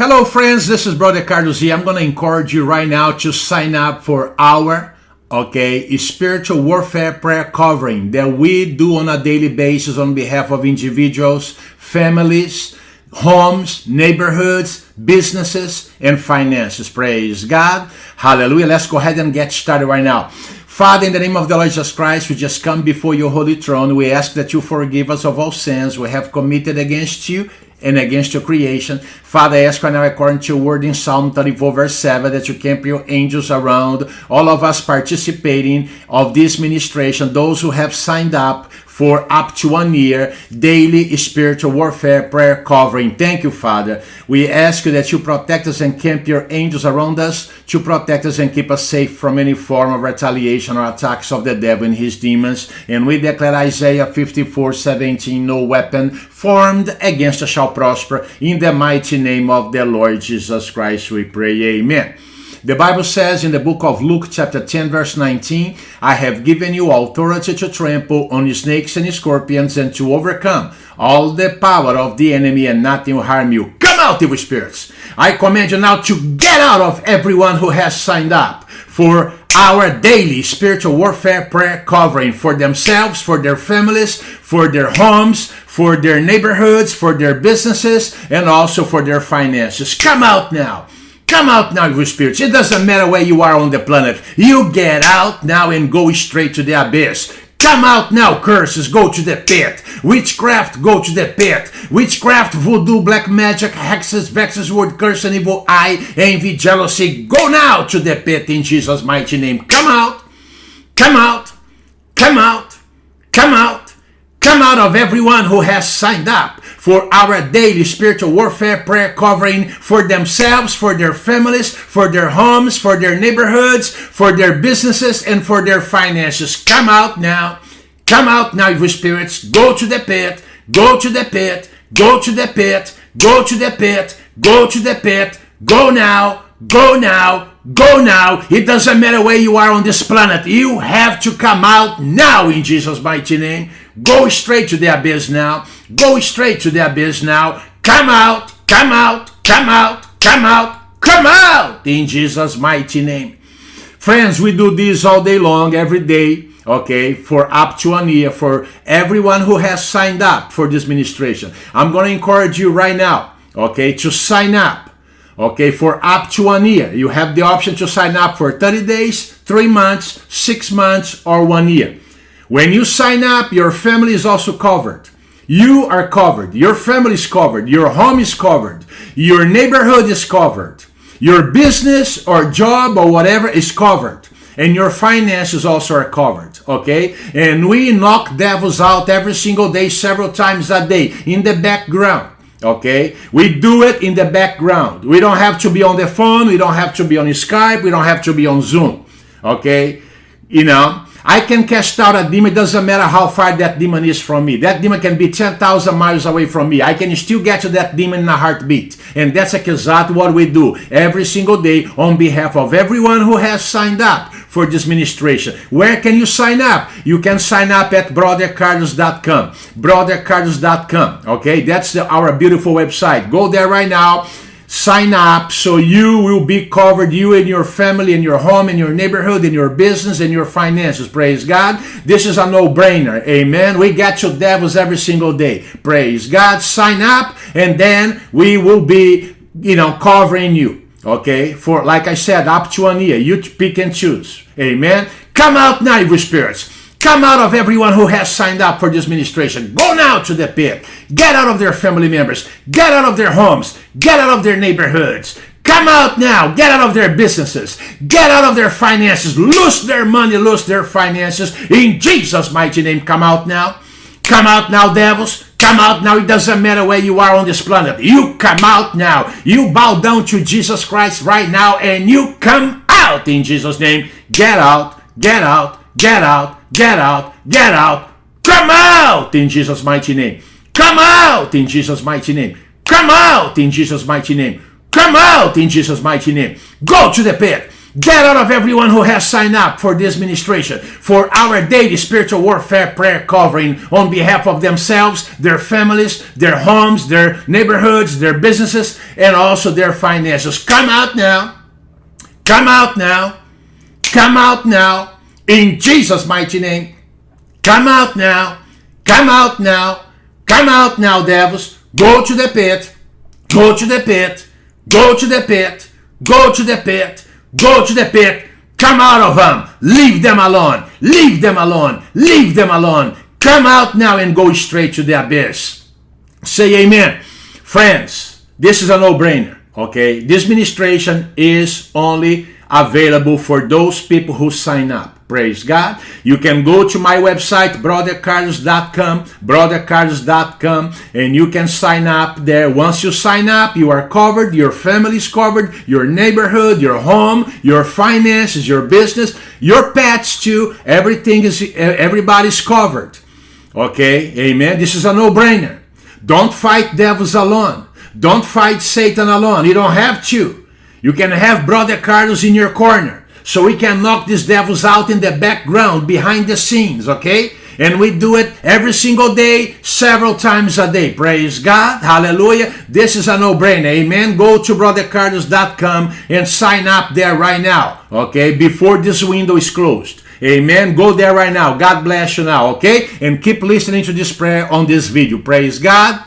Hello, friends. This is Brother Carlos. I'm going to encourage you right now to sign up for our okay spiritual warfare prayer covering that we do on a daily basis on behalf of individuals, families, homes, neighborhoods, businesses, and finances. Praise God. Hallelujah. Let's go ahead and get started right now. Father, in the name of the Lord Jesus Christ, we just come before your holy throne. We ask that you forgive us of all sins we have committed against you and against your creation. Father, I ask right now, according to your word in Psalm 34, verse 7, that you camp your angels around all of us participating of this ministration, those who have signed up for up to one year daily spiritual warfare prayer covering. Thank you, Father. We ask you that you protect us and camp your angels around us to protect us and keep us safe from any form of retaliation or attacks of the devil and his demons. And we declare Isaiah 54 17, no weapon formed against us shall prosper. In the mighty name of the Lord Jesus Christ, we pray. Amen. The Bible says in the book of Luke, chapter 10, verse 19, I have given you authority to trample on snakes and scorpions and to overcome all the power of the enemy, and nothing will harm you. Come out, evil spirits. I command you now to get out of everyone who has signed up for our daily spiritual warfare prayer covering for themselves, for their families, for their homes, for their neighborhoods, for their businesses, and also for their finances. Come out now. Come out now, evil spirits. It doesn't matter where you are on the planet. You get out now and go straight to the abyss. Come out now, curses, go to the pit. Witchcraft, go to the pit. Witchcraft, voodoo, black magic, hexes, vexes, word, curse, and evil eye, envy, jealousy, go now to the pit in Jesus' mighty name. Come out, come out, come out, come out, come out of everyone who has signed up for our daily spiritual warfare prayer covering for themselves, for their families, for their homes, for their neighborhoods, for their businesses, and for their finances. Come out now. Come out now, evil spirits. Go to the pit. Go to the pit. Go to the pit. Go to the pit. Go to the pit. Go now. Go now. Go now. It doesn't matter where you are on this planet. You have to come out now in Jesus' mighty name. Go straight to the abyss now. Go straight to the abyss now. Come out, come out, come out, come out, come out in Jesus' mighty name. Friends, we do this all day long, every day, okay, for up to one year for everyone who has signed up for this ministration. I'm going to encourage you right now, okay, to sign up, okay, for up to one year. You have the option to sign up for 30 days, three months, six months, or one year. When you sign up, your family is also covered. You are covered. Your family is covered. Your home is covered. Your neighborhood is covered. Your business or job or whatever is covered. And your finances also are covered. Okay? And we knock devils out every single day, several times a day in the background. Okay? We do it in the background. We don't have to be on the phone. We don't have to be on Skype. We don't have to be on Zoom. Okay? You know? I can cast out a demon. It doesn't matter how far that demon is from me. That demon can be 10,000 miles away from me. I can still get to that demon in a heartbeat. And that's exactly what we do every single day on behalf of everyone who has signed up for this ministration. Where can you sign up? You can sign up at brothercarlos.com. Brothercarlos.com. Okay, that's the, our beautiful website. Go there right now sign up so you will be covered, you and your family and your home and your neighborhood and your business and your finances. Praise God. This is a no-brainer. Amen. We get your devils every single day. Praise God. Sign up and then we will be, you know, covering you. Okay. For, like I said, up to one year. You pick and choose. Amen. Come out now, evil spirits. Come out of everyone who has signed up for this ministration. Go now to the pit. Get out of their family members. Get out of their homes. Get out of their neighborhoods. Come out now. Get out of their businesses. Get out of their finances. Lose their money. Lose their finances. In Jesus' mighty name, come out now. Come out now, devils. Come out now. It doesn't matter where you are on this planet. You come out now. You bow down to Jesus Christ right now and you come out in Jesus' name. Get out. Get out. Get out Get out! Get out! Come out in Jesus' mighty name! Come out in Jesus' mighty name! Come out in Jesus' mighty name! Come out in Jesus' mighty name! Go to the pit! Get out of everyone who has signed up for this ministration, for our daily spiritual warfare prayer covering on behalf of themselves, their families, their homes, their neighborhoods, their businesses, and also their finances. Come out now. Come out now. Come out now. In Jesus' mighty name. Come out now. Come out now. Come out now, devils. Go to the pit. Go to the pit. Go to the pit. Go to the pit. Go to the pit. Come out of them. Leave them alone. Leave them alone. Leave them alone. Come out now and go straight to the abyss. Say amen. Friends, this is a no-brainer. Okay, this ministration is only available for those people who sign up. Praise God. You can go to my website, brothercarlos.com, brothercarlos.com, and you can sign up there. Once you sign up, you are covered, your family is covered, your neighborhood, your home, your finances, your business, your pets too. Everything is, everybody's covered. Okay, amen. This is a no-brainer. Don't fight devils alone. Don't fight Satan alone. You don't have to. You can have Brother Carlos in your corner. So we can knock these devils out in the background, behind the scenes, okay? And we do it every single day, several times a day. Praise God. Hallelujah. This is a no-brainer. Amen. Go to brothercarlos.com and sign up there right now, okay? Before this window is closed. Amen. Go there right now. God bless you now, okay? And keep listening to this prayer on this video. Praise God.